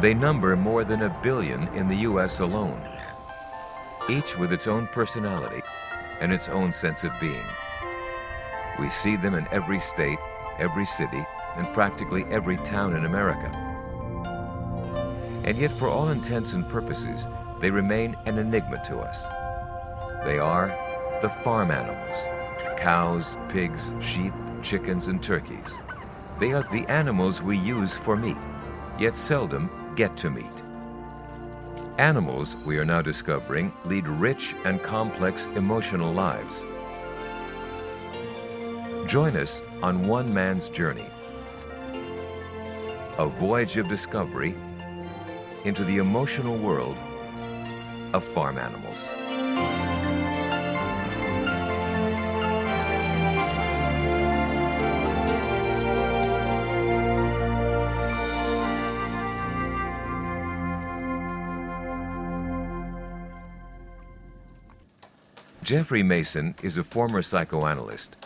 They number more than a billion in the U.S. alone, each with its own personality and its own sense of being. We see them in every state, every city, and practically every town in America. And yet, for all intents and purposes, they remain an enigma to us. They are the farm animals cows, pigs, sheep, chickens, and turkeys. They are the animals we use for meat, yet seldom get to meat. Animals, we are now discovering, lead rich and complex emotional lives. Join us on one man's journey. A voyage of discovery into the emotional world of farm animals. Jeffrey Masson is a former psychoanalyst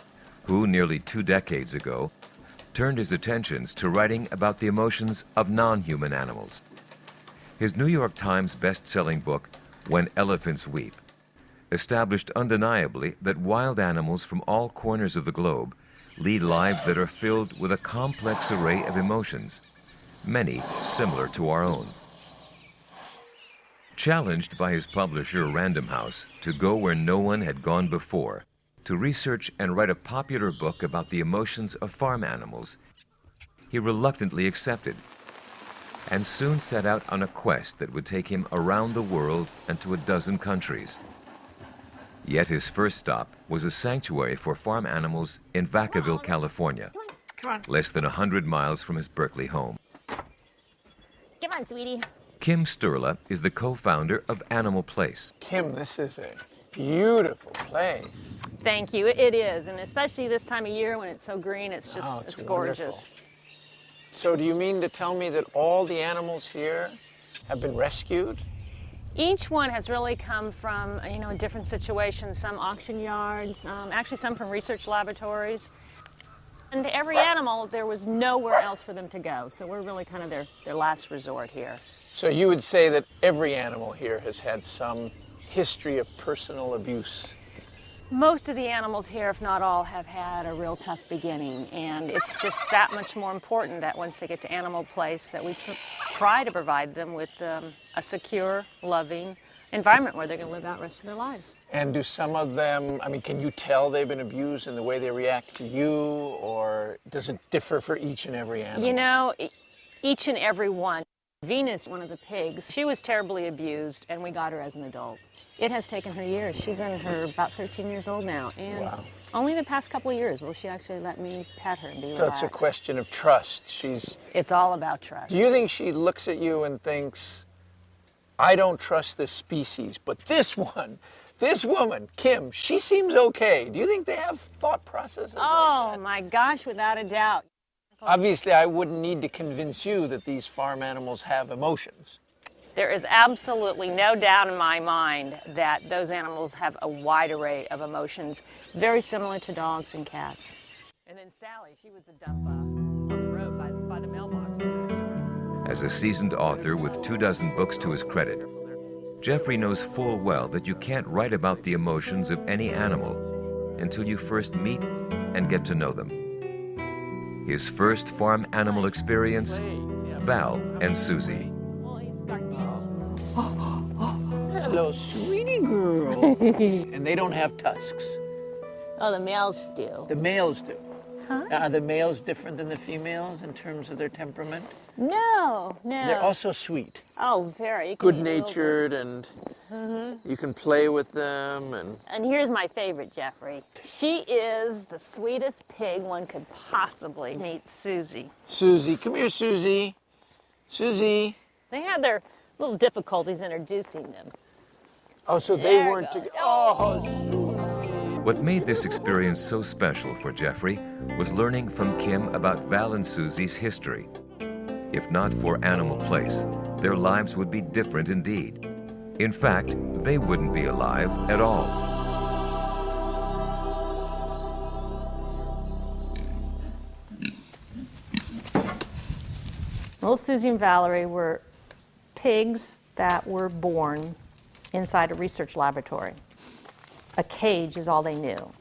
who, nearly two decades ago, turned his attentions to writing about the emotions of non-human animals. His New York Times best-selling book, When Elephants Weep, established undeniably that wild animals from all corners of the globe lead lives that are filled with a complex array of emotions, many similar to our own. Challenged by his publisher Random House to go where no one had gone before, to research and write a popular book about the emotions of farm animals, he reluctantly accepted and soon set out on a quest that would take him around the world and to a dozen countries. Yet his first stop was a sanctuary for farm animals in Vacaville, California, less than a 100 miles from his Berkeley home. Come on, sweetie. Kim Sturla is the co-founder of Animal Place. Kim, this is a beautiful place. Thank you. It is, and especially this time of year when it's so green, it's just Oh, it's, it's gorgeous. So do you mean to tell me that all the animals here have been rescued? Each one has really come from you know a different situation. Some auction yards, um, actually some from research laboratories. And every animal, there was nowhere else for them to go. So we're really kind of their, their last resort here. So you would say that every animal here has had some history of personal abuse. Most of the animals here, if not all, have had a real tough beginning, and it's just that much more important that once they get to Animal Place, that we tr- try to provide them with um, a secure, loving environment where they're going to live out the rest of their lives. And do some of them, I mean, can you tell they've been abused in the way they react to you, or does it differ for each and every animal? You know, each and every one. Venus, one of the pigs, she was terribly abused, and we got her as an adult. It has taken her years. She's in her about 13 years old now, and Wow. only the past couple of years will she actually let me pet her and be so relaxed. it's a question of trust. She's. It's all about trust. Do you think she looks at you and thinks, I don't trust this species, but this one, this woman, Kim, she seems okay. Do you think they have thought processes Oh like my gosh, without a doubt. Obviously, I wouldn't need to convince you that these farm animals have emotions. There is absolutely no doubt in my mind that those animals have a wide array of emotions, very similar to dogs and cats. And then Sally, she was the dump on the road by, by the mailbox. As a seasoned author with two dozen books to his credit, Jeffrey knows full well that you can't write about the emotions of any animal until you first meet and get to know them. His first farm animal experience, Val and Susie. Well, he's got Hello, sweetie girl. and they don't have tusks. Oh, the males do. The males do. Huh? Are the males different than the females in terms of their temperament? No, no. They're also sweet, oh, very. Good-natured can good eat a little bit. natured, and you can play with them. And And here's my favorite, Jeffrey. She is the sweetest pig one could possibly meet, Susie. Susie, come here, Susie. Susie. They had their little difficulties introducing them. Oh, so they There weren't goes. together. Oh, Susie. What made this experience so special for Jeffrey was learning from Kim about Val and Susie's history. If not for Animal Place, their lives would be different indeed. In fact, they wouldn't be alive at all. Little Susie and Valerie were pigs that were born inside a research laboratory. A cage is all they knew.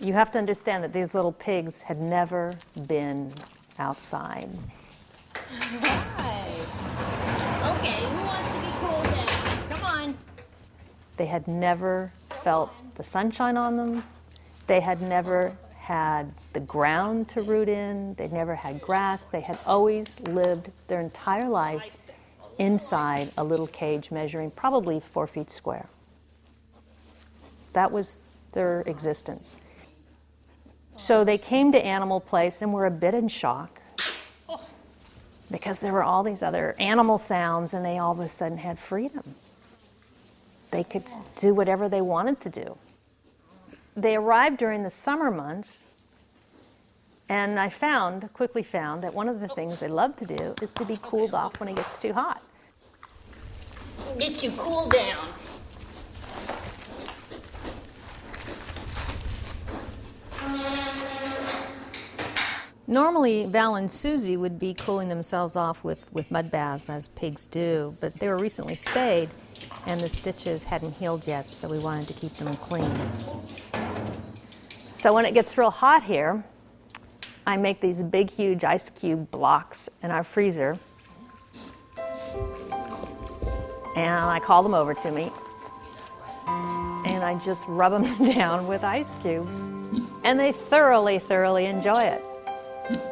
You have to understand that these little pigs had never been outside. Right. Okay, who wants to be cooled down? Come on. They had never felt the sunshine on them. They had never had the ground to root in. They'd never had grass. They had always lived their entire life inside a little cage measuring probably four feet square. That was their existence. So they came to Animal Place and were a bit in shock because there were all these other animal sounds and they all of a sudden had freedom. They could do whatever they wanted to do. They arrived during the summer months, and I found, quickly found, that one of the things they love to do is to be cooled off when it gets too hot. Get you cooled down. Normally, Val and Susie would be cooling themselves off with, with mud baths, as pigs do, but they were recently spayed, and the stitches hadn't healed yet, so we wanted to keep them clean. So when it gets real hot here, I make these big, huge ice cube blocks in our freezer, and I call them over to me, and I just rub them down with ice cubes, and they thoroughly, thoroughly enjoy it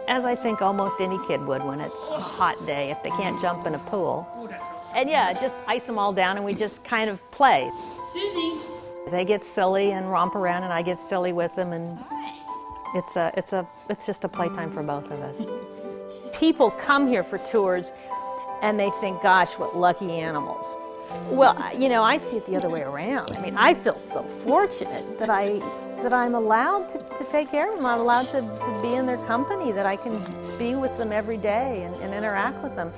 as I think almost any kid would when it's a hot day if they can't jump in a pool. And yeah, just ice them all down and we just kind of play. Susie. They get silly and romp around and I get silly with them and it's a it's a it's just a playtime for both of us. People come here for tours and they think, gosh, what lucky animals. Well, you know, I see it the other way around. I mean, I feel so fortunate that I that I'm allowed to, to take care of them. I'm allowed to, to be in their company, that I can be with them every day and, and interact with them.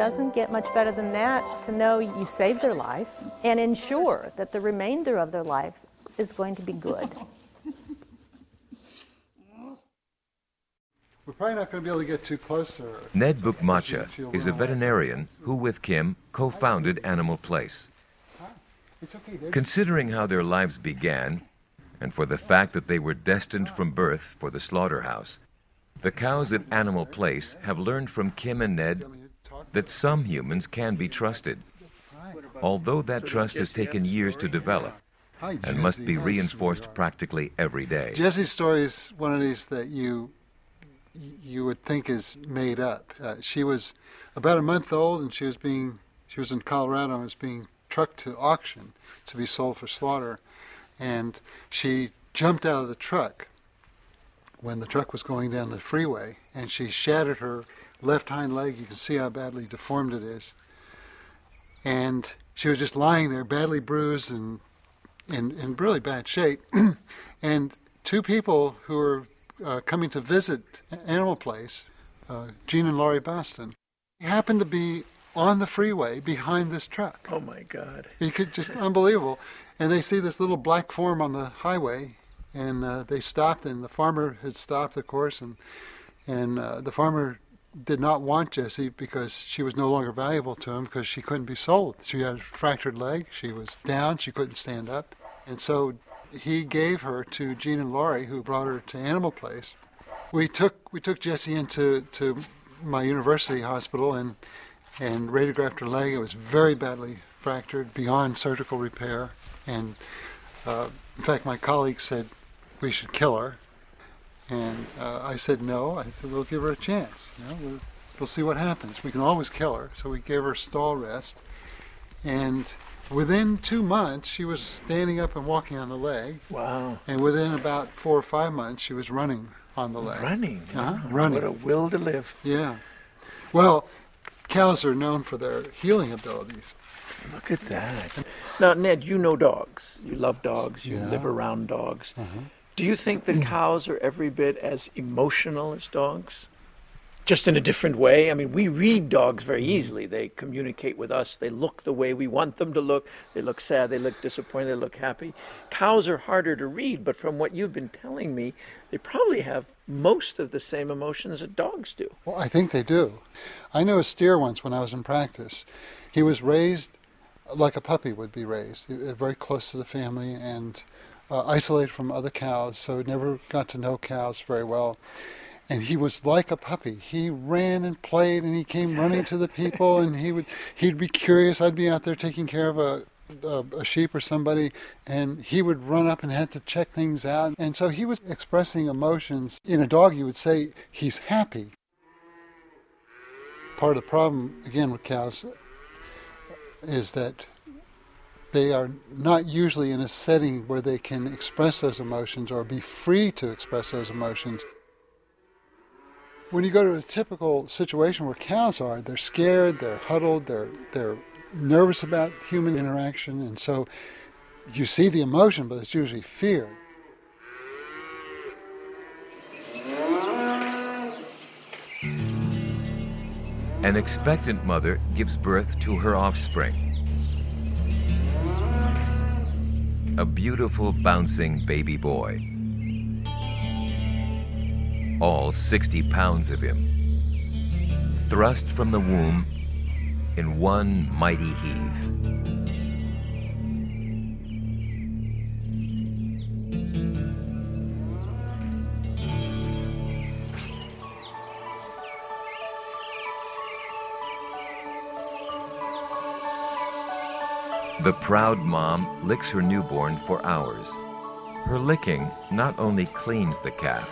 Doesn't get much better than that to know you saved their life and ensure that the remainder of their life is going to be good. We're probably not going to be able to get too close to her. Ned Buyukmihci is a veterinarian who, with Kim, co founded Animal Place. It's okay, Dave. Considering how their lives began, and for the fact that they were destined from birth for the slaughterhouse, the cows at Animal Place have learned from Kim and Ned that some humans can be trusted, although that trust has taken years to develop and must be reinforced practically every day. Jesse's story is one of these that you you would think is made up. Uh, she was about a month old, and she was being she was in Colorado and was being trucked to auction to be sold for slaughter, and she jumped out of the truck when the truck was going down the freeway, and she shattered her left hind leg. You can see how badly deformed it is, and she was just lying there, badly bruised and in, in really bad shape. and two people who were uh, coming to visit Animal Place, uh, Gene and Lorri Bauston, happened to be on the freeway behind this truck. Oh my God. You could just unbelievable. And they see this little black form on the highway, and uh, they stopped. And the farmer had stopped, of course, and and uh, the farmer did not want Jessie because she was no longer valuable to him because she couldn't be sold. She had a fractured leg. She was down. She couldn't stand up, and so he gave her to Gene and Lorri, who brought her to Animal Place. We took we took Jessie into to my university hospital and and radiographed her leg. It was very badly fractured, beyond surgical repair. And uh, in fact, my colleagues said we should kill her. And uh, I said no. I said we'll give her a chance. You know, we'll, we'll see what happens. We can always kill her. So we gave her stall rest. And within two months, she was standing up and walking on the leg. Wow. And within about four or five months, she was running on the leg. Running. Uh-huh, Wow. running. What a will to live. Yeah. Well, cows are known for their healing abilities. Look at that. Now, Ned, you know dogs. You love dogs. You Yeah. live around dogs. Do you think that cows are every bit as emotional as dogs? just in a different way. I mean, we read dogs very easily. They communicate with us. They look the way we want them to look. They look sad. They look disappointed. They look happy. Cows are harder to read, but from what you've been telling me, they probably have most of the same emotions that dogs do. Well, I think they do. I knew a steer once when I was in practice. He was raised like a puppy would be raised, uh, very close to the family and uh, isolated from other cows, so never got to know cows very well. And he was like a puppy. He ran and played, and he came running to the people, and he would he'd be curious. I'd be out there taking care of a a, a, sheep or somebody, and he would run up and had to check things out. And so he was expressing emotions. In a dog, you would say he's happy. Part of the problem, again, with cows is that they are not usually in a setting where they can express those emotions or be free to express those emotions. When you go to a typical situation where cows are, they're scared, they're huddled, they're, they're nervous about human interaction, and so you see the emotion, but it's usually fear. An expectant mother gives birth to her offspring. A beautiful, bouncing baby boy. All 60 pounds of him. Thrust from the womb in one mighty heave. The proud mom licks her newborn for hours. Her licking not only cleans the calf,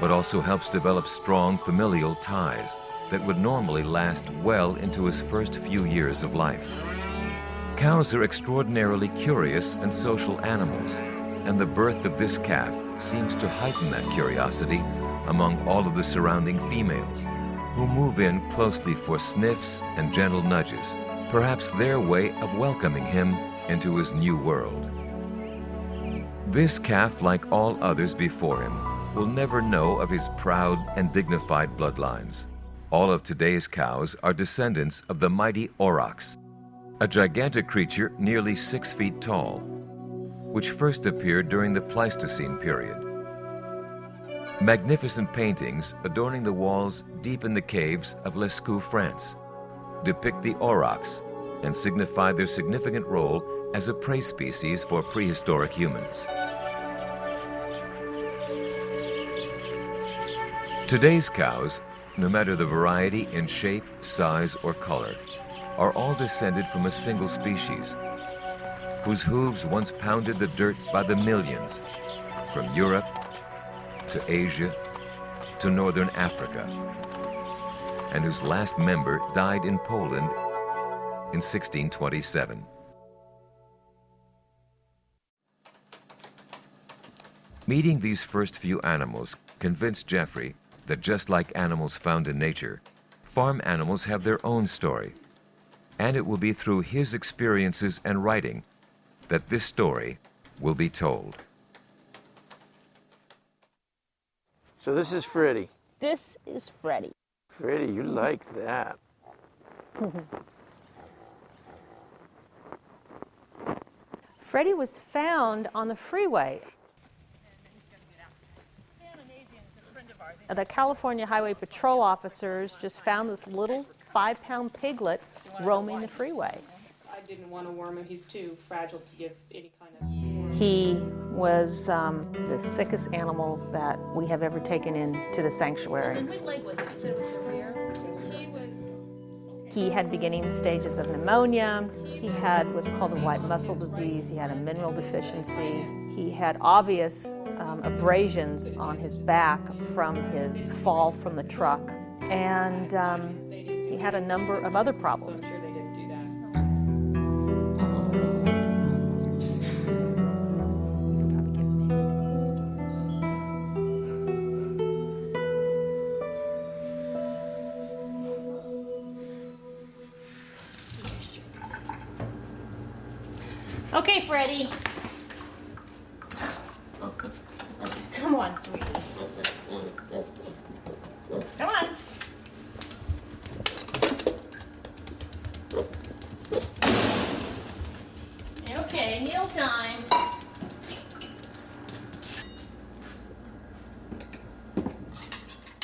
but also helps develop strong familial ties that would normally last well into his first few years of life. Cows are extraordinarily curious and social animals, and the birth of this calf seems to heighten that curiosity among all of the surrounding females, who move in closely for sniffs and gentle nudges perhaps their way of welcoming him into his new world. This calf, like all others before him, will never know of his proud and dignified bloodlines. All of today's cows are descendants of the mighty aurochs, a gigantic creature nearly six feet tall, which first appeared during the Pleistocene period. Magnificent paintings adorning the walls deep in the caves of Lascaux, France, depict the aurochs and signify their significant role as a prey species for prehistoric humans. Today's cows, no matter the variety in shape, size, or color, are all descended from a single species, whose hooves once pounded the dirt by the millions, from Europe to Asia to Northern Africa and whose last member died in Poland in 1627. Meeting these first few animals convinced Jeffrey that just like animals found in nature, farm animals have their own story. And it will be through his experiences and writing that this story will be told. So this is Freddie. This is Freddie. Freddie, you like that. Freddie was found on the freeway. The California Highway Patrol officers just found this little five pound piglet roaming the freeway. I didn't want to worm him. He's too fragile to give any kind of. He was um, the sickest animal that we have ever taken into the sanctuary. Which leg was it? You said it was severe? He. He had beginning stages of pneumonia. He had what's called a white muscle disease. He had a mineral deficiency. He had obvious um, abrasions on his back from his fall from the truck. And um, he had a number of other problems. Freddie. Come on, sweetie. Come on. Okay, meal time.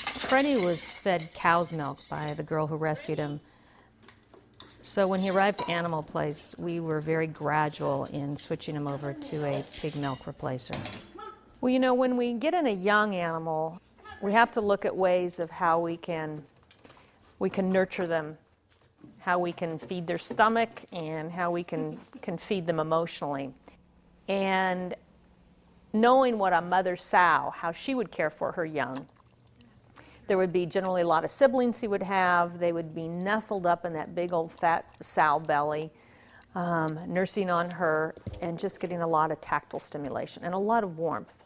Freddie was fed cow's milk by the girl who rescued him. So when he arrived at Animal Place, we were very gradual in switching him over to a pig milk replacer. Well, you know, when we get in a young animal, we have to look at ways of how we can we can nurture them, how we can feed their stomach, and how we can can feed them emotionally. And knowing what a mother sow, how she would care for her young. There would be generally a lot of siblings he would have. They would be nestled up in that big old fat sow belly, um, nursing on her, and just getting a lot of tactile stimulation and a lot of warmth.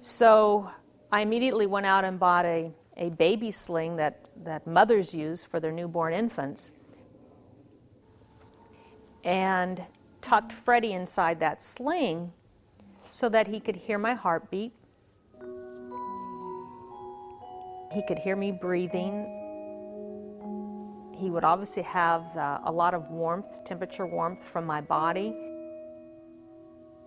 So I immediately went out and bought a, a baby sling that, that mothers use for their newborn infants and tucked Freddie inside that sling so that he could hear my heartbeat. He could hear me breathing. He would obviously have uh, a lot of warmth, temperature warmth from my body.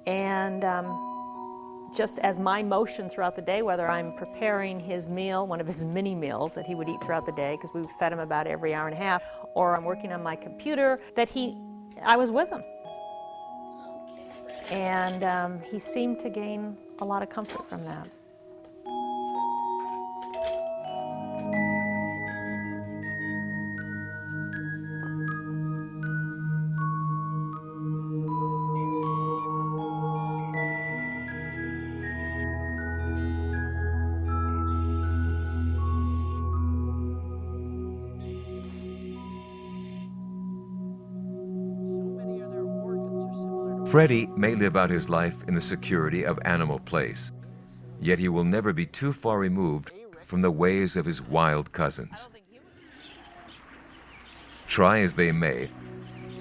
And um, just as my motion throughout the day, whether I'm preparing his meal, one of his mini meals that he would eat throughout the day, because we fed him about every hour and a half, or I'm working on my computer, that he, I was with him. And um, he seemed to gain a lot of comfort from that. Freddie may live out his life in the security of Animal Place, yet he will never be too far removed from the ways of his wild cousins. Try as they may,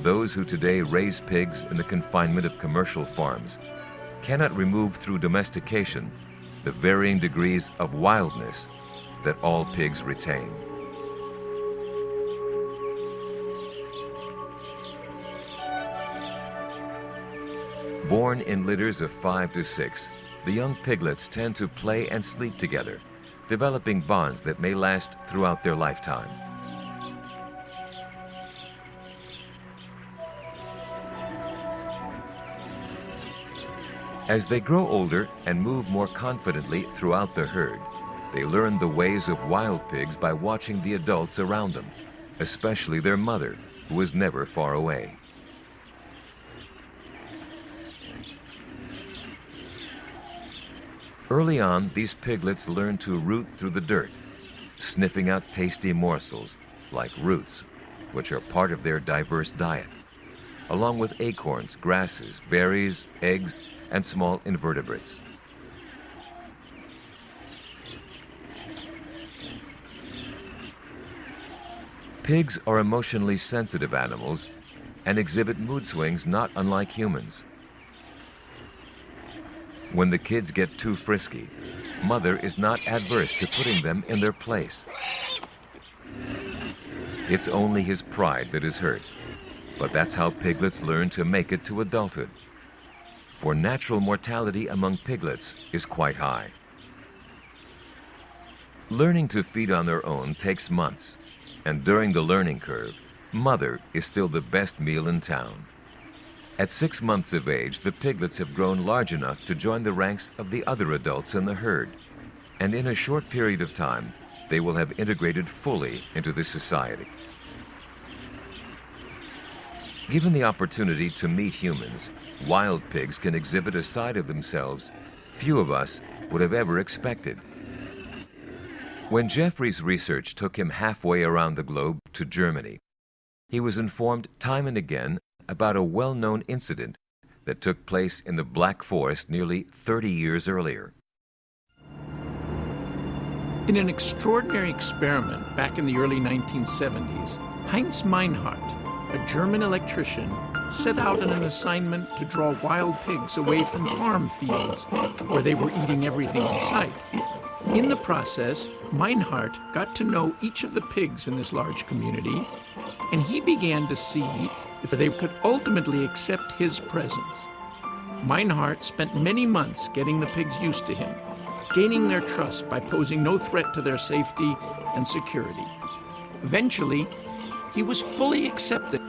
those who today raise pigs in the confinement of commercial farms cannot remove through domestication the varying degrees of wildness that all pigs retain. Born in litters of five to six, the young piglets tend to play and sleep together, developing bonds that may last throughout their lifetime. As they grow older and move more confidently throughout the herd, they learn the ways of wild pigs by watching the adults around them, especially their mother, who is never far away. Early on, these piglets learn to root through the dirt, sniffing out tasty morsels like roots, which are part of their diverse diet, along with acorns, grasses, berries, eggs, and small invertebrates. Pigs are emotionally sensitive animals and exhibit mood swings not unlike humans. When the kids get too frisky, mother is not adverse to putting them in their place. It's only his pride that is hurt, but that's how piglets learn to make it to adulthood. For natural mortality among piglets is quite high. Learning to feed on their own takes months, and during the learning curve, mother is still the best meal in town. At six months of age, the piglets have grown large enough to join the ranks of the other adults in the herd. And in a short period of time, they will have integrated fully into the society. Given the opportunity to meet humans, wild pigs can exhibit a side of themselves few of us would have ever expected. When Jeffrey's research took him halfway around the globe to Germany, he was informed time and again about a well known incident that took place in the Black Forest nearly 30 years earlier. In an extraordinary experiment back in the early 1970s, Heinz Meynhardt, a German electrician, set out on an assignment to draw wild pigs away from farm fields where they were eating everything in sight. In the process, Meynhardt got to know each of the pigs in this large community, and he began to see if they could ultimately accept his presence. Meynhardt spent many months getting the pigs used to him, gaining their trust by posing no threat to their safety and security. Eventually, he was fully accepted.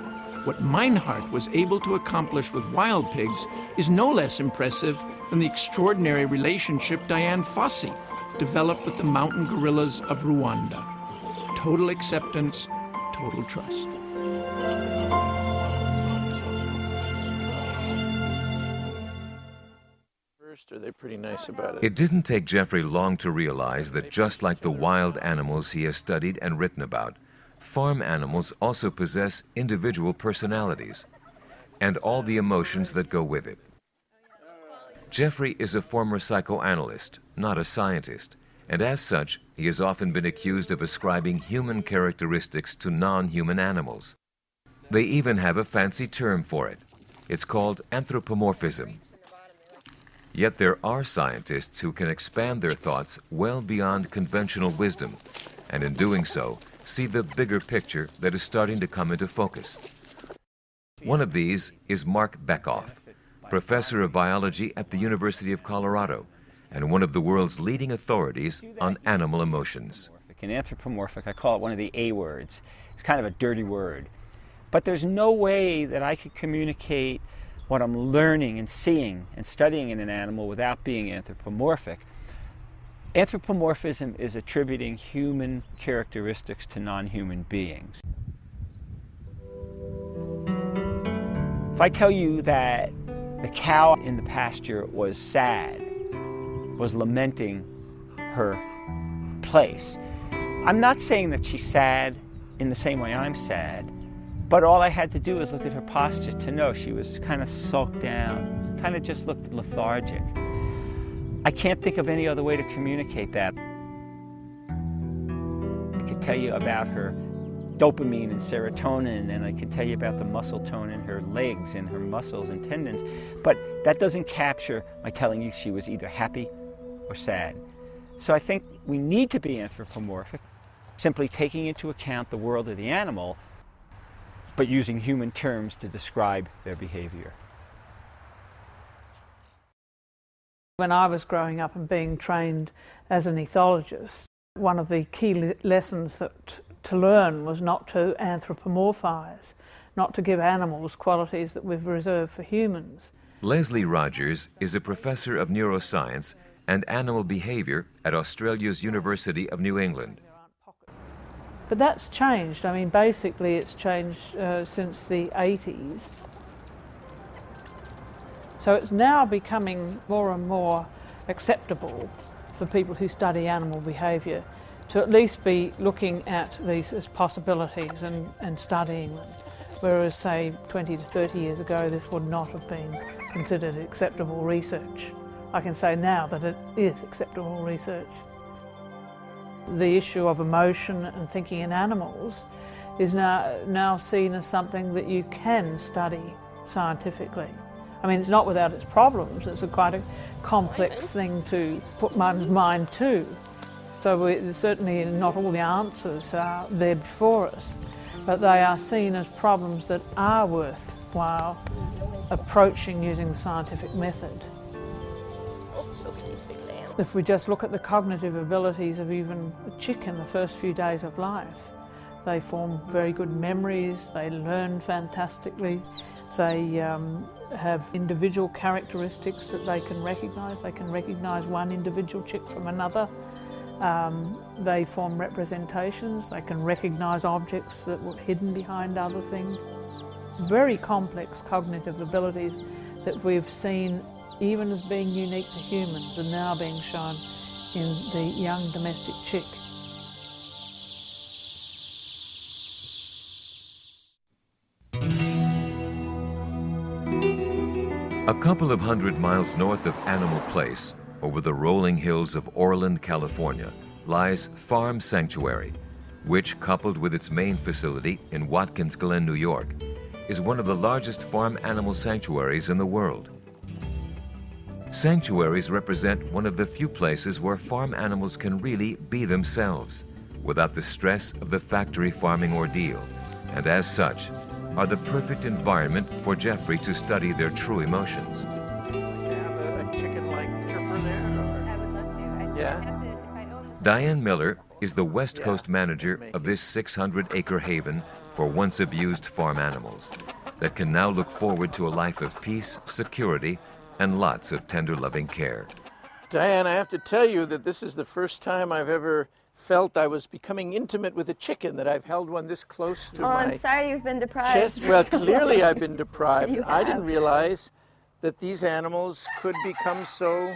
What Meynhardt was able to accomplish with wild pigs is no less impressive than the extraordinary relationship Dian Fossey developed with the mountain gorillas of Rwanda. Total acceptance, total trust. First, are they pretty nice oh, about it? It didn't take Jeffrey long to realize that just like the wild animals he has studied and written about, farm animals also possess individual personalities and all the emotions that go with it. Jeffrey is a former psychoanalyst, not a scientist, and as such, he has often been accused of ascribing human characteristics to non-human animals. They even have a fancy term for it. It's called anthropomorphism. Yet there are scientists who can expand their thoughts well beyond conventional wisdom, and in doing so, see the bigger picture that is starting to come into focus. One of these is Marc Bekoff, professor of biology at the University of Colorado and one of the world's leading authorities on animal emotions. And anthropomorphic, I call it one of the A words. It's kind of a dirty word. But there's no way that I could communicate what I'm learning and seeing and studying in an animal without being anthropomorphic. Anthropomorphism is attributing human characteristics to non human beings. If I tell you that the cow in the pasture was sad, was lamenting her place, I'm not saying that she's sad in the same way I'm sad, but all I had to do was look at her posture to know she was kind of sulked down, kind of just looked lethargic. I can't think of any other way to communicate that. I could tell you about her dopamine and serotonin, and I can tell you about the muscle tone in her legs and her muscles and tendons, but that doesn't capture my telling you she was either happy or sad. So I think we need to be anthropomorphic, simply taking into account the world of the animal, but using human terms to describe their behavior. When I was growing up and being trained as an ethologist, one of the key le lessons that to learn was not to anthropomorphize, not to give animals qualities that we've reserved for humans. Lesley Rogers is a professor of neuroscience and animal behavior at Australia's University of New England. But that's changed. I mean, basically, it's changed uh, since the 80s. So it's now becoming more and more acceptable for people who study animal behaviour to at least be looking at these as possibilities and, and studying them. Whereas, say, 20 to 30 years ago, this would not have been considered acceptable research. I can say now that it is acceptable research. The issue of emotion and thinking in animals is now, now seen as something that you can study scientifically. I mean, it's not without its problems. It's a quite a complex thing to put one's mind to. So we, certainly not all the answers are there before us, but they are seen as problems that are worthwhile approaching using the scientific method. If we just look at the cognitive abilities of even a chick in the first few days of life, they form very good memories, they learn fantastically, they um, have individual characteristics that they can recognise. They can recognise one individual chick from another. Um, they form representations, they can recognise objects that were hidden behind other things. Very complex cognitive abilities that we've seen even as being unique to humans, are now being shown in the young domestic chick. A couple of hundred miles north of Animal Place, over the rolling hills of Orland, California, lies Farm Sanctuary, which, coupled with its main facility in Watkins Glen, New York, is one of the largest farm animal sanctuaries in the world. Sanctuaries represent one of the few places where farm animals can really be themselves without the stress of the factory farming ordeal, and as such, are the perfect environment for Jeffrey to study their true emotions. Have a, a chicken-like chirper there? Or? I would love to. I Yeah. Diane Miller is the West Coast manager of this 600 acre haven for once abused farm animals that can now look forward to a life of peace, security, and lots of tender loving care. Diane, I have to tell you that this is the first time I've ever felt I was becoming intimate with a chicken, that I've held one this close to oh, my I'm sorry you've been deprived. chest. Well, clearly I've been deprived. I didn't realize that these animals could become so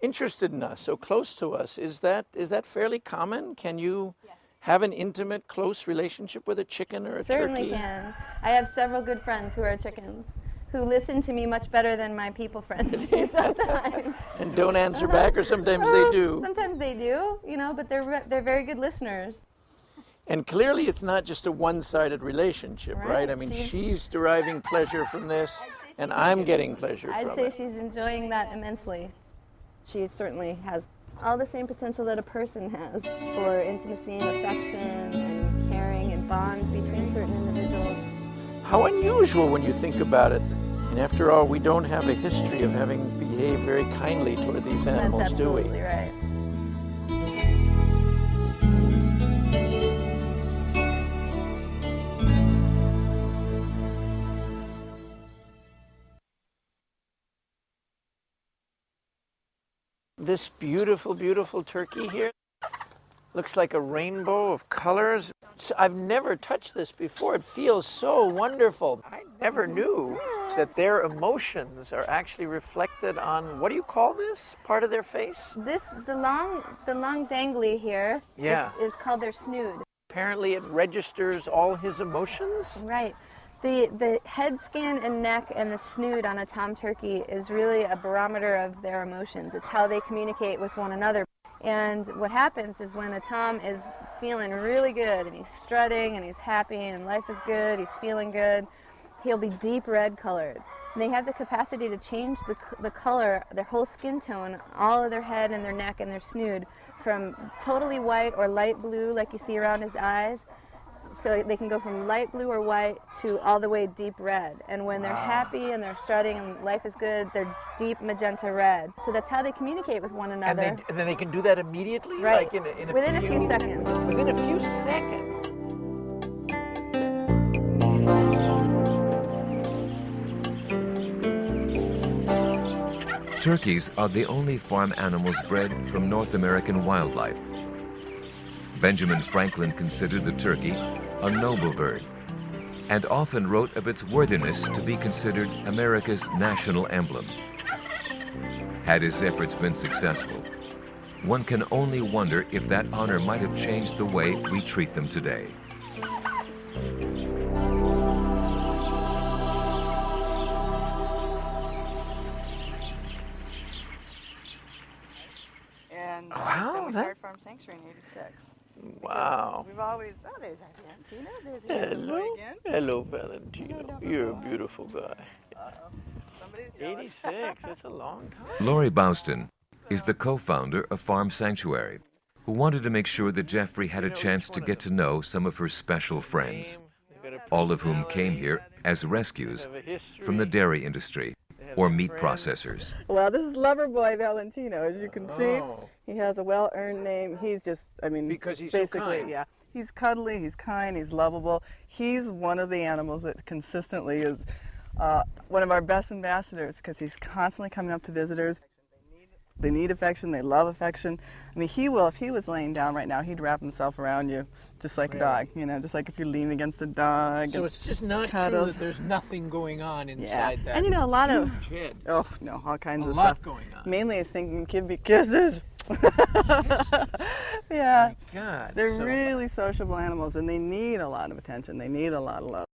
interested in us, so close to us. Is that is that fairly common? Can you have an intimate, close relationship with a chicken or a Certainly turkey? Certainly can. I have several good friends who are chickens who listen to me much better than my people friends do sometimes. And don't answer back, or uh-huh. sometimes they do. Sometimes they do, you know, but they're re- they're very good listeners. And clearly, it's not just a one-sided relationship, right? Right, I mean, she's- she's deriving pleasure from this, and I'm getting pleasure from this. I'd say she's enjoying that immensely. She certainly has all the same potential that a person has for intimacy and affection and caring and bonds between certain. How unusual when you think about it. And after all, we don't have a history of having behaved very kindly toward these animals, do we? absolutely right. This beautiful, beautiful turkey here looks like a rainbow of colors. I've never touched this before. It feels so wonderful. I never knew that their emotions are actually reflected on what do you call this part of their face? This the long the long dangly here is Yeah. is called their snood. Apparently, it registers all his emotions. Right. The the head skin and neck and the snood on a tom turkey is really a barometer of their emotions. It's how they communicate with one another. And what happens is when a tom is feeling really good and he's strutting and he's happy and life is good, he's feeling good, he'll be deep red colored. And they have the capacity to change the, the color, their whole skin tone, all of their head and their neck and their snood from totally white or light blue like you see around his eyes so they can go from light blue or white to all the way deep red. And when they're happy and they're strutting and life is good, they're deep magenta red. So that's how they communicate with one And, another. they, and then they can do that immediately? Right. Like in a, in a Within a few, few seconds. Within a few seconds. Turkeys are the only farm animals bred from North American wildlife. Benjamin Franklin considered the turkey a noble bird and often wrote of its worthiness to be considered America's national emblem. Had his efforts been successful, one can only wonder if that honor might have changed the way we treat them today. Wow. We've always oh, there's Valentina. There's the other Hello. again. Hello, Valentino. You're a beautiful guy. Somebody's jealous. 86, that's a long time. Lorri Bauston is the co-founder of Farm Sanctuary, who wanted to make sure that Jeffrey had a chance to get to know some of her special friends, all of whom came here as rescues from the dairy industry or meat processors. Well, this is lover boy Valentino, as you can see. Oh. He has a well-earned name. He's just, I mean, Because he's so kind. yeah. He's cuddly. He's kind. He's lovable. He's one of the animals that consistently is uh, one of our best ambassadors because he's constantly coming up to visitors. They need affection. They love affection. I mean, he will. If he was laying down right now, he'd wrap himself around you, just like a dog. You know, just like if you lean against a dog. So it's just not true cuddles. that there's nothing going on yeah. inside that And you know, a lot of huge head. oh no, all kinds A of lot stuff. going on. Mainly, I think can be kisses. yeah. God. They're so- really sociable animals and they need a lot of attention. They need a lot of love.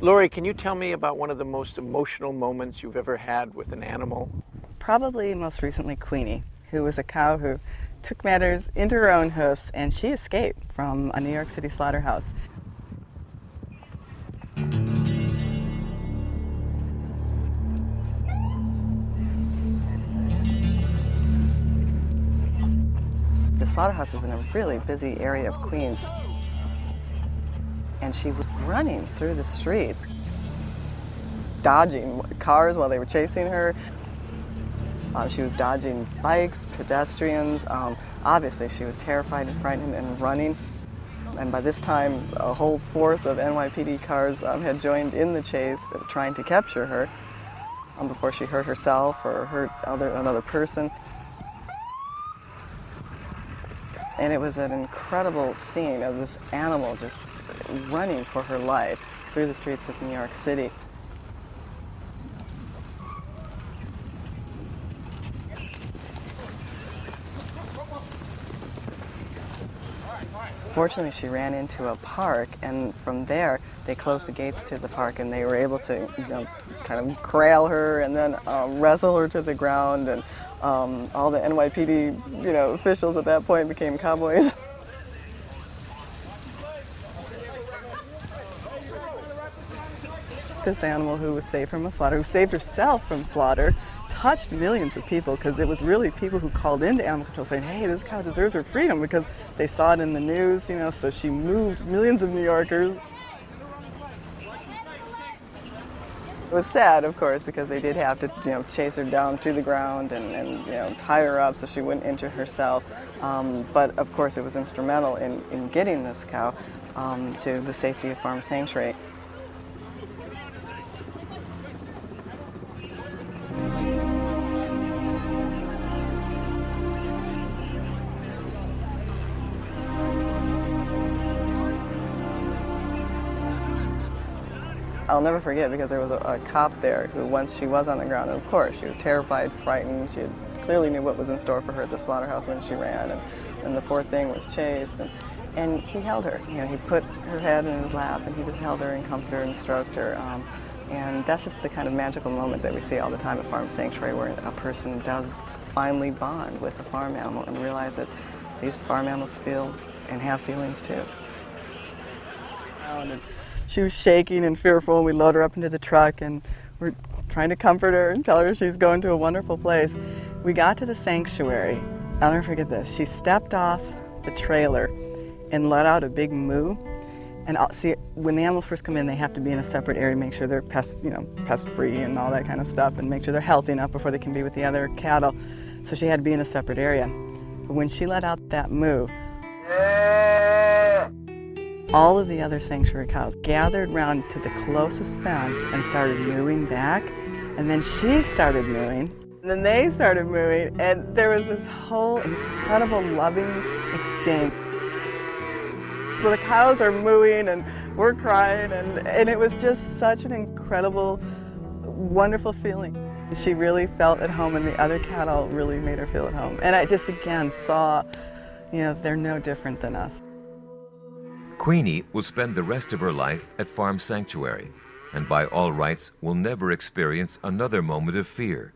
Lorri, can you tell me about one of the most emotional moments you've ever had with an animal? Probably most recently Queenie, who was a cow who took matters into her own hoofs and she escaped from a New York City slaughterhouse. The slaughterhouse is in a really busy area of Queens. And she was running through the streets, dodging cars while they were chasing her. Uh, she was dodging bikes, pedestrians. Um, obviously, she was terrified and frightened and running. And by this time, a whole force of NYPD cars um, had joined in the chase, trying to capture her um, before she hurt herself or hurt other, another person. And it was an incredible scene of this animal just running for her life through the streets of New York City. Fortunately, she ran into a park, and from there, they closed the gates to the park, and they were able to, you know, kind of corral her and then um, wrestle her to the ground, and um, all the NYPD, you know, officials at that point became cowboys. this animal who was saved from a slaughter, who saved herself from slaughter, touched millions of people because it was really people who called into animal control saying, hey, this cow deserves her freedom because they saw it in the news, you know, so she moved millions of New Yorkers. It was sad, of course, because they did have to, you know, chase her down to the ground and, and you know, tie her up so she wouldn't injure herself. Um, but of course, it was instrumental in, in getting this cow um, to the safety of Farm Sanctuary. I'll never forget because there was a, a, cop there who once she was on the ground, and of course she was terrified, frightened. She clearly knew what was in store for her at the slaughterhouse when she ran, and, and the poor thing was chased. And, and he held her. You know, he put her head in his lap, and he just held her and comforted her and stroked her. Um, and that's just the kind of magical moment that we see all the time at Farm Sanctuary, where a person does finally bond with a farm animal and realize that these farm animals feel and have feelings too. She was shaking and fearful, and we load her up into the truck, and we're trying to comfort her and tell her she's going to a wonderful place. We got to the sanctuary. I'll never forget this. She stepped off the trailer and let out a big moo. And I'll see, when the animals first come in, they have to be in a separate area, make sure they're pest, you know, pest free and all that kind of stuff, and make sure they're healthy enough before they can be with the other cattle. So she had to be in a separate area. But when she let out that moo, all of the other sanctuary cows gathered round to the closest fence and started mooing back. And then she started mooing. And then they started mooing. And there was this whole incredible loving exchange. So the cows are mooing and we're crying. And, and it was just such an incredible, wonderful feeling. She really felt at home and the other cattle really made her feel at home. And I just again saw, you know, they're no different than us. Queenie will spend the rest of her life at Farm Sanctuary, and by all rights will never experience another moment of fear.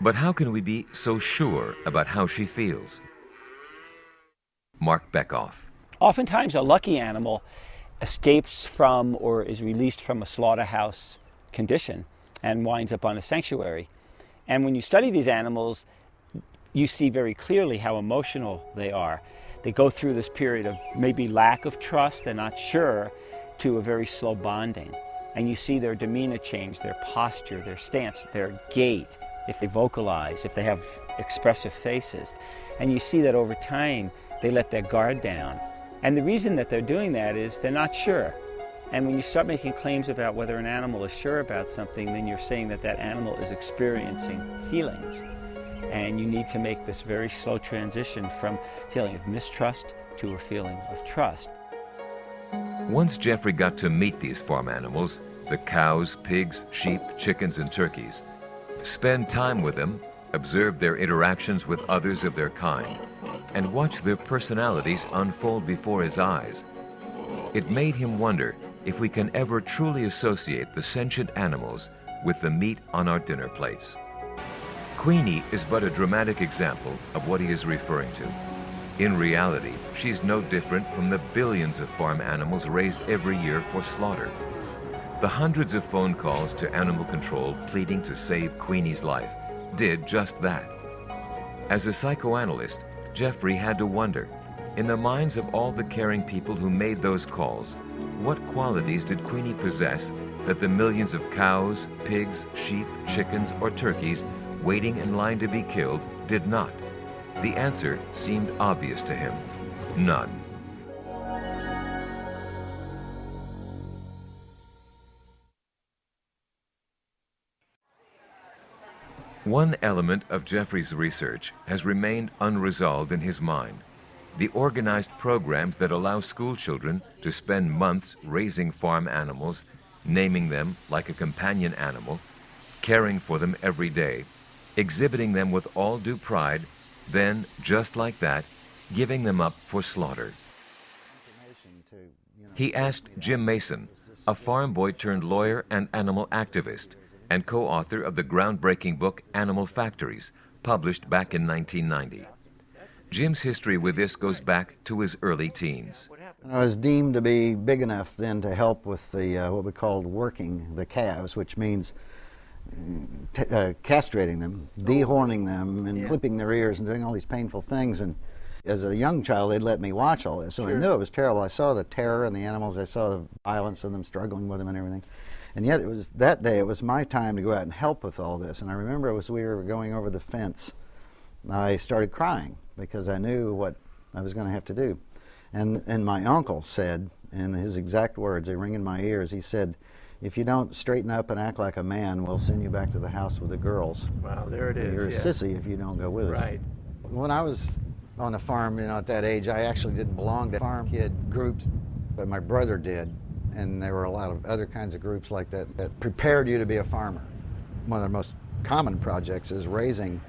But how can we be so sure about how she feels? Marc Bekoff. Oftentimes, a lucky animal escapes from or is released from a slaughterhouse condition and winds up on a sanctuary. And when you study these animals, you see very clearly how emotional they are. They go through this period of maybe lack of trust, they're not sure, to a very slow bonding. And you see their demeanor change, their posture, their stance, their gait, if they vocalize, if they have expressive faces. And you see that over time, they let their guard down. And the reason that they're doing that is they're not sure. And when you start making claims about whether an animal is sure about something, then you're saying that that animal is experiencing feelings. And you need to make this very slow transition from feeling of mistrust to a feeling of trust. Once Jeffrey got to meet these farm animals, the cows, pigs, sheep, chickens, and turkeys, spend time with them, observe their interactions with others of their kind, and watch their personalities unfold before his eyes, it made him wonder if we can ever truly associate the sentient animals with the meat on our dinner plates. Queenie is but a dramatic example of what he is referring to. In reality, she's no different from the billions of farm animals raised every year for slaughter. The hundreds of phone calls to animal control pleading to save Queenie's life did just that. As a psychoanalyst, Jeffrey had to wonder, in the minds of all the caring people who made those calls, what qualities did Queenie possess that the millions of cows, pigs, sheep, chickens, or turkeys waiting in line to be killed did not? The answer seemed obvious to him. None. One element of Jeffrey's research has remained unresolved in his mind. The organized programs that allow school children to spend months raising farm animals, naming them like a companion animal, caring for them every day, exhibiting them with all due pride, then, just like that, giving them up for slaughter. He asked Jim Mason, a farm boy turned lawyer and animal activist, and co author of the groundbreaking book Animal Factories, published back in 1990. Jim's history with this goes back to his early teens. I was deemed to be big enough then to help with the uh, what we called working the calves, which means uh, castrating them, dehorning them, and yeah. clipping their ears and doing all these painful things. And as a young child, they'd let me watch all this, so sure. I knew it was terrible. I saw the terror in the animals. I saw the violence of them struggling with them and everything. And yet, it was that day. It was my time to go out and help with all this. And I remember it was we were going over the fence. I started crying because I knew what I was going to have to do. And and my uncle said, in his exact words, they ring in my ears. He said, "If you don't straighten up and act like a man, we'll send you back to the house with the girls." Wow, there it is. You're yeah. a sissy if you don't go with us. Right. When I was on a farm, you know, at that age, I actually didn't belong to farm kid groups, but my brother did and there were a lot of other kinds of groups like that that prepared you to be a farmer. One of the most common projects is raising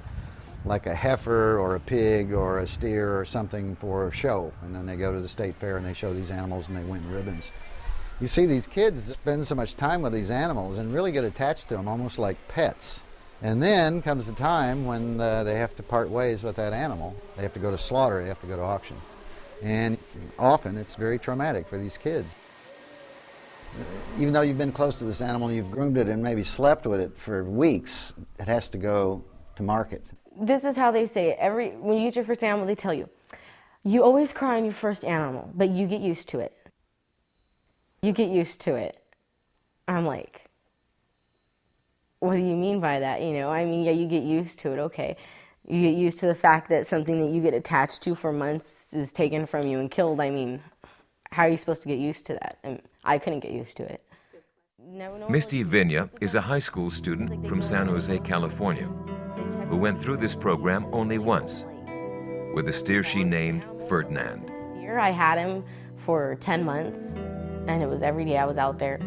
like a heifer or a pig or a steer or something for a show. And then they go to the state fair and they show these animals and they win ribbons. You see these kids spend so much time with these animals and really get attached to them almost like pets. And then comes the time when uh, they have to part ways with that animal. They have to go to slaughter, they have to go to auction. And often it's very traumatic for these kids even though you've been close to this animal, you've groomed it and maybe slept with it for weeks, it has to go to market. This is how they say it. Every when you get your first animal, they tell you, you always cry on your first animal, but you get used to it. You get used to it. I'm like, what do you mean by that? You know, I mean, yeah, you get used to it. Okay. You get used to the fact that something that you get attached to for months is taken from you and killed. I mean, how are you supposed to get used to that? And I couldn't get used to it. Misty Vinya is a high school student from San Jose, California, who went through this program only once with a steer she named Ferdinand. Steer, I had him for 10 months, and it was every day I was out there.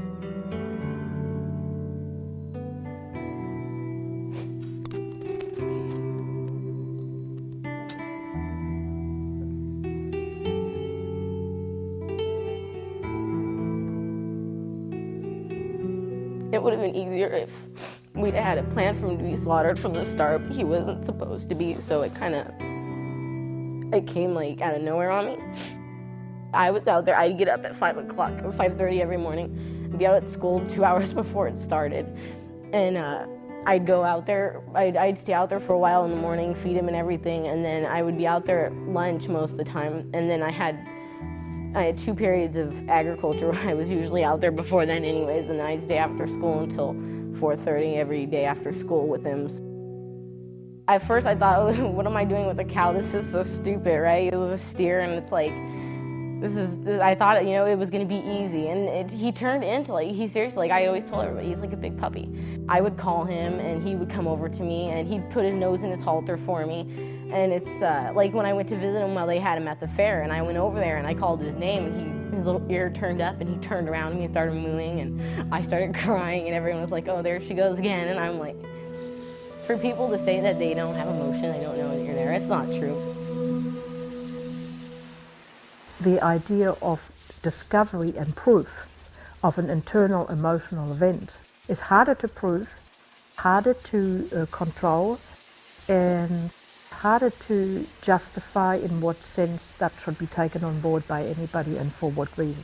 It would have been easier if we'd had a plan for him to be slaughtered from the start, he wasn't supposed to be, so it kind of, it came like out of nowhere on me. I was out there, I'd get up at 5 o'clock or 5.30 every morning, be out at school two hours before it started, and uh, I'd go out there, I'd, I'd, stay out there for a while in the morning, feed him and everything, and then I would be out there at lunch most of the time, and then I had I had two periods of agriculture I was usually out there before then anyways, and I'd stay after school until 4.30 every day after school with him. At first I thought, what am I doing with a cow? This is so stupid, right? It was a steer and it's like, this is, I thought, you know, it was going to be easy. And it, he turned into like, he seriously, like I always told everybody, he's like a big puppy. I would call him and he would come over to me and he'd put his nose in his halter for me. And it's uh, like when I went to visit him while they had him at the fair and I went over there and I called his name and he, his little ear turned up and he turned around and he started mooing and I started crying and everyone was like, oh, there she goes again. And I'm like, for people to say that they don't have emotion, they don't know that you're there, it's not true the idea of discovery and proof of an internal emotional event is harder to prove, harder to uh, control, and harder to justify in what sense that should be taken on board by anybody and for what reason.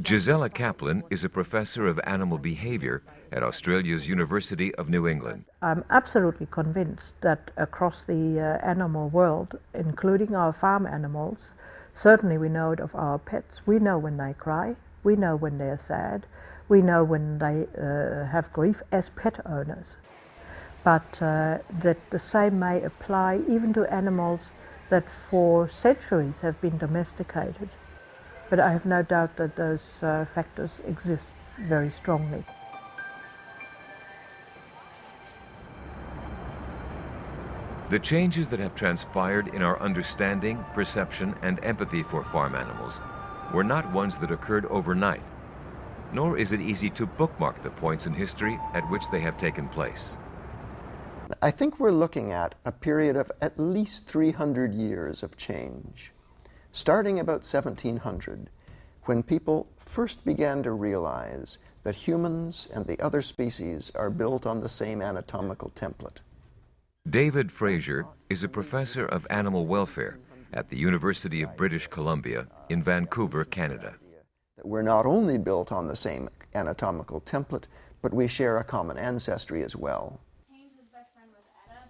Gisela Kaplan is a professor of animal behavior at Australia's University of New England. I'm absolutely convinced that across the uh, animal world, including our farm animals, Certainly, we know it of our pets. We know when they cry. We know when they're sad. We know when they uh, have grief as pet owners. but uh, that the same may apply even to animals that for centuries have been domesticated. But I have no doubt that those uh, factors exist very strongly. The changes that have transpired in our understanding, perception, and empathy for farm animals were not ones that occurred overnight, nor is it easy to bookmark the points in history at which they have taken place. I think we're looking at a period of at least 300 years of change, starting about 1700, when people first began to realize that humans and the other species are built on the same anatomical template. David Fraser is a professor of animal welfare at the University of British Columbia in Vancouver, Canada. We're not only built on the same anatomical template, but we share a common ancestry as well.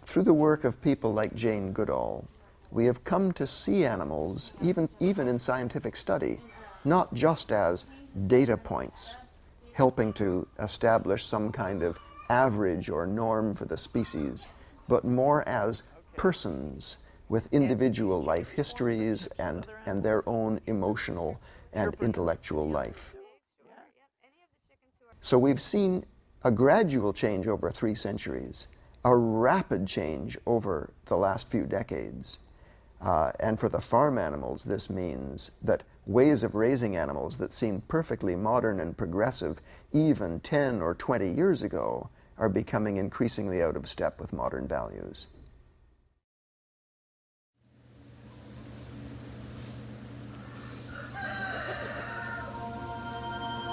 Through the work of people like Jane Goodall, we have come to see animals, even, even in scientific study, not just as data points, helping to establish some kind of average or norm for the species, but more as persons with individual life histories and, and their own emotional and intellectual life. So we've seen a gradual change over three centuries, a rapid change over the last few decades. Uh, and for the farm animals, this means that ways of raising animals that seemed perfectly modern and progressive even 10 or 20 years ago are becoming increasingly out of step with modern values.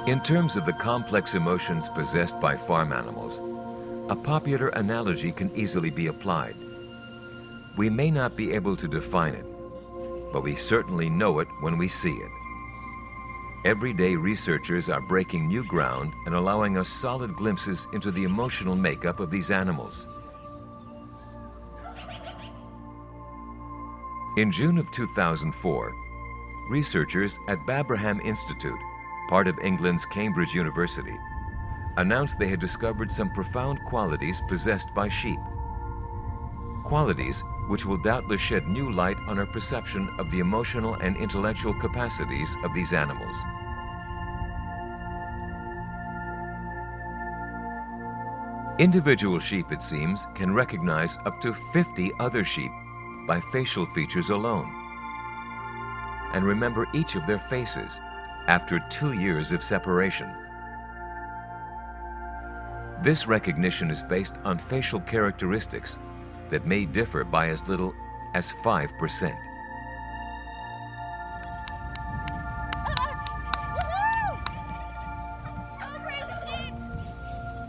In terms of the complex emotions possessed by farm animals, a popular analogy can easily be applied. We may not be able to define it, but we certainly know it when we see it. Every day researchers are breaking new ground and allowing us solid glimpses into the emotional makeup of these animals. In June of 2004, researchers at Babraham Institute, part of England's Cambridge University, announced they had discovered some profound qualities possessed by sheep. Qualities which will doubtless shed new light on our perception of the emotional and intellectual capacities of these animals. Individual sheep, it seems, can recognize up to 50 other sheep by facial features alone and remember each of their faces after two years of separation. This recognition is based on facial characteristics that may differ by as little as 5%.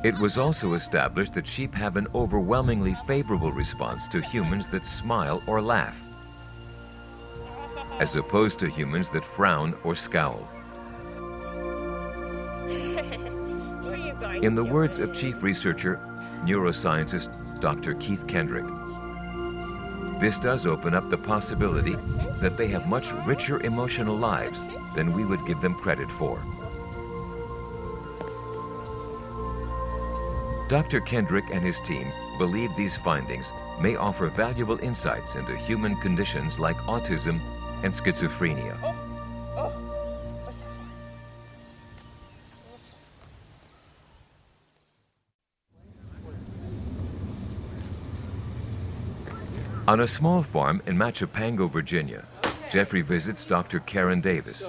It was also established that sheep have an overwhelmingly favorable response to humans that smile or laugh, as opposed to humans that frown or scowl. In the words of chief researcher, neuroscientist Dr. Keith Kendrick, this does open up the possibility that they have much richer emotional lives than we would give them credit for. Dr. Kendrick and his team believe these findings may offer valuable insights into human conditions like autism and schizophrenia. On a small farm in Machipongo, Virginia, Jeffrey visits Dr. Karen Davis,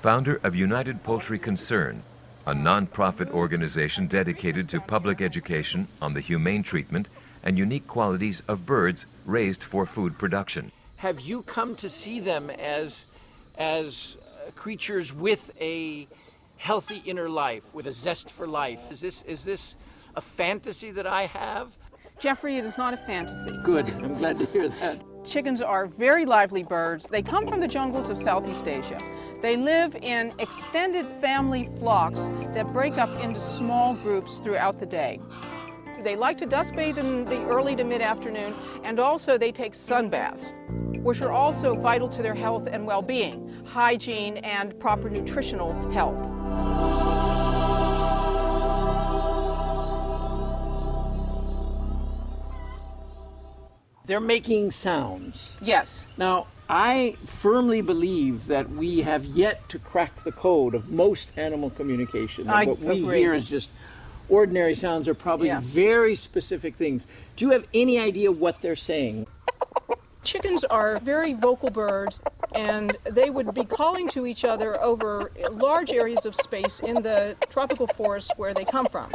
founder of United Poultry Concern, a nonprofit organization dedicated to public education on the humane treatment and unique qualities of birds raised for food production. Have you come to see them as, as creatures with a healthy inner life, with a zest for life? Is this, is this a fantasy that I have? Jeffrey, it is not a fantasy. Good, I'm glad to hear that. Chickens are very lively birds. They come from the jungles of Southeast Asia. They live in extended family flocks that break up into small groups throughout the day. They like to dust bathe in the early to mid-afternoon, and also they take sun baths, which are also vital to their health and well-being, hygiene and proper nutritional health. They're making sounds. Yes. Now, I firmly believe that we have yet to crack the code of most animal communication. I what we hear is just ordinary sounds are probably very specific things. Do you have any idea what they're saying? Chickens are very vocal birds, and they would be calling to each other over large areas of space in the tropical forests where they come from.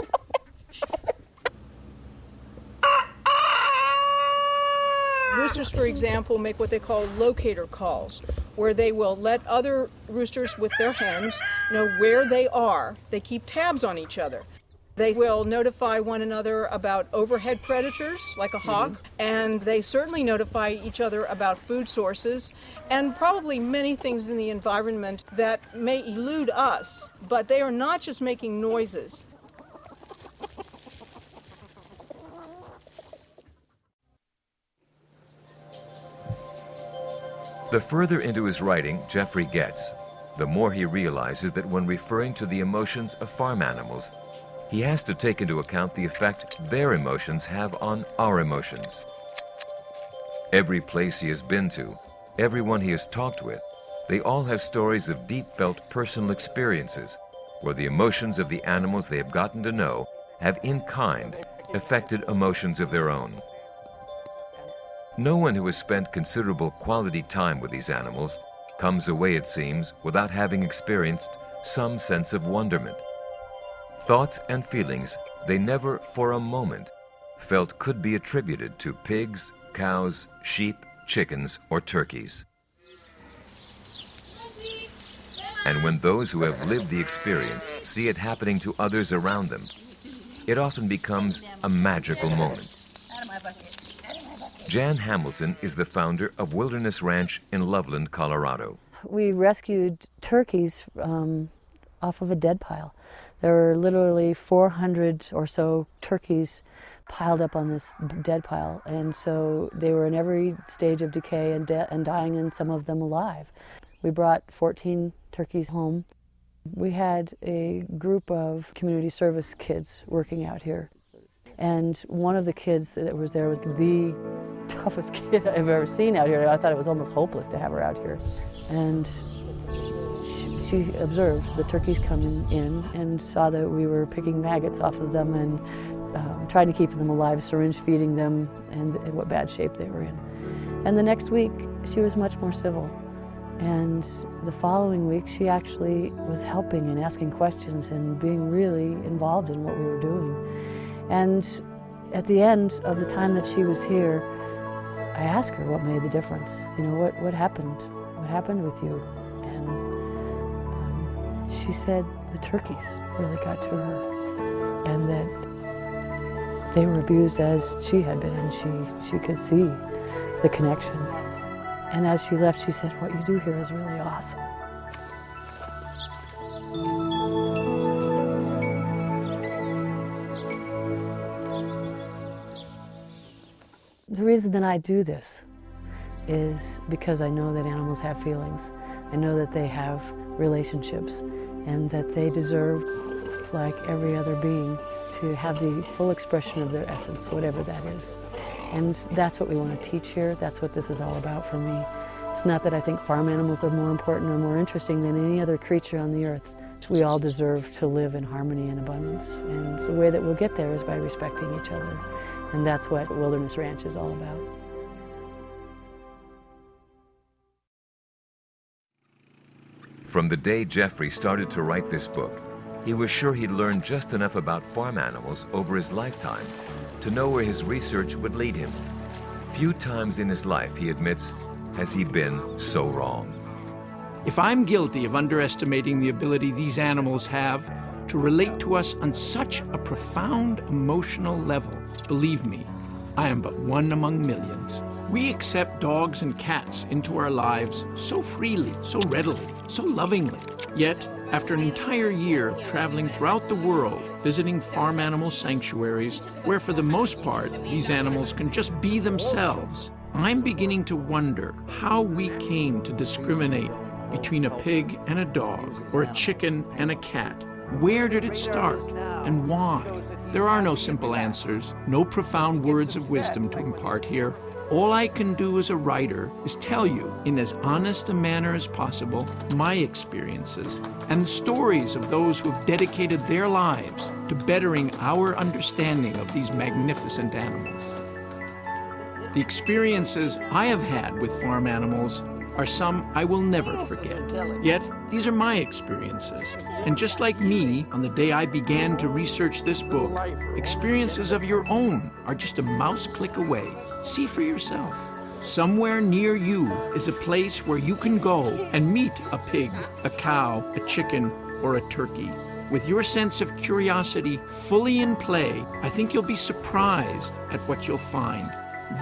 Roosters, for example, make what they call locator calls, where they will let other roosters with their hens know where they are. They keep tabs on each other. They will notify one another about overhead predators, like a mm-hmm. hawk, and they certainly notify each other about food sources and probably many things in the environment that may elude us, but they are not just making noises. The further into his writing Jeffrey gets, the more he realizes that when referring to the emotions of farm animals, he has to take into account the effect their emotions have on our emotions. Every place he has been to, everyone he has talked with, they all have stories of deep felt personal experiences where the emotions of the animals they have gotten to know have in kind affected emotions of their own. No one who has spent considerable quality time with these animals comes away, it seems, without having experienced some sense of wonderment. Thoughts and feelings they never for a moment felt could be attributed to pigs, cows, sheep, chickens, or turkeys. And when those who have lived the experience see it happening to others around them, it often becomes a magical moment. Jan Hamilton is the founder of Wilderness Ranch in Loveland, Colorado. We rescued turkeys um, off of a dead pile. There were literally 400 or so turkeys piled up on this dead pile, and so they were in every stage of decay and, de- and dying, and some of them alive. We brought 14 turkeys home. We had a group of community service kids working out here. And one of the kids that was there was the toughest kid I've ever seen out here. I thought it was almost hopeless to have her out here. And she, she observed the turkeys coming in and saw that we were picking maggots off of them and um, trying to keep them alive, syringe feeding them, and, and what bad shape they were in. And the next week, she was much more civil. And the following week, she actually was helping and asking questions and being really involved in what we were doing. And at the end of the time that she was here, I asked her what made the difference. You know, what, what happened? What happened with you? And um, she said the turkeys really got to her and that they were abused as she had been and she, she could see the connection. And as she left, she said, what you do here is really awesome. The reason that I do this is because I know that animals have feelings. I know that they have relationships and that they deserve, like every other being, to have the full expression of their essence, whatever that is. And that's what we want to teach here. That's what this is all about for me. It's not that I think farm animals are more important or more interesting than any other creature on the earth. We all deserve to live in harmony and abundance. And the way that we'll get there is by respecting each other. And that's what Wilderness Ranch is all about. From the day Jeffrey started to write this book, he was sure he'd learned just enough about farm animals over his lifetime to know where his research would lead him. Few times in his life, he admits, has he been so wrong. If I'm guilty of underestimating the ability these animals have to relate to us on such a profound emotional level, believe me, I am but one among millions. We accept dogs and cats into our lives so freely, so readily, so lovingly. Yet, after an entire year of traveling throughout the world, visiting farm animal sanctuaries, where for the most part these animals can just be themselves, I'm beginning to wonder how we came to discriminate between a pig and a dog, or a chicken and a cat. Where did it start, and why? There are no simple answers, no profound words of wisdom to impart here. All I can do as a writer is tell you, in as honest a manner as possible, my experiences and the stories of those who have dedicated their lives to bettering our understanding of these magnificent animals. The experiences I have had with farm animals are some I will never forget. Yet, these are my experiences. And just like me, on the day I began to research this book, experiences of your own are just a mouse click away. See for yourself. Somewhere near you is a place where you can go and meet a pig, a cow, a chicken, or a turkey. With your sense of curiosity fully in play, I think you'll be surprised at what you'll find.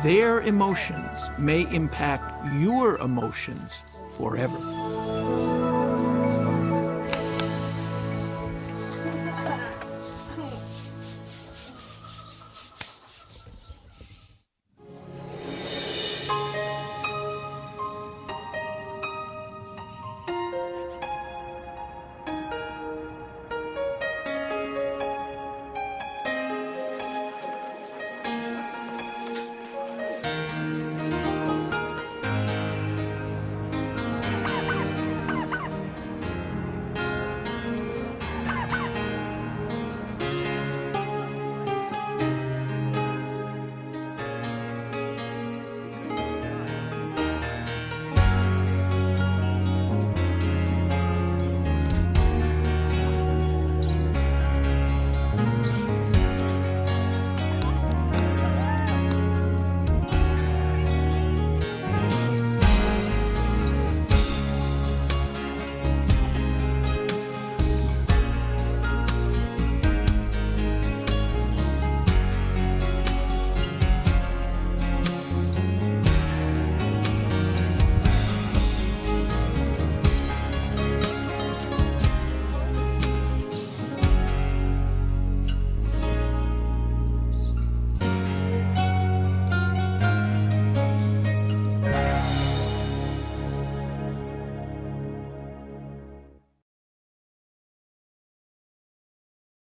Their emotions may impact your emotions forever.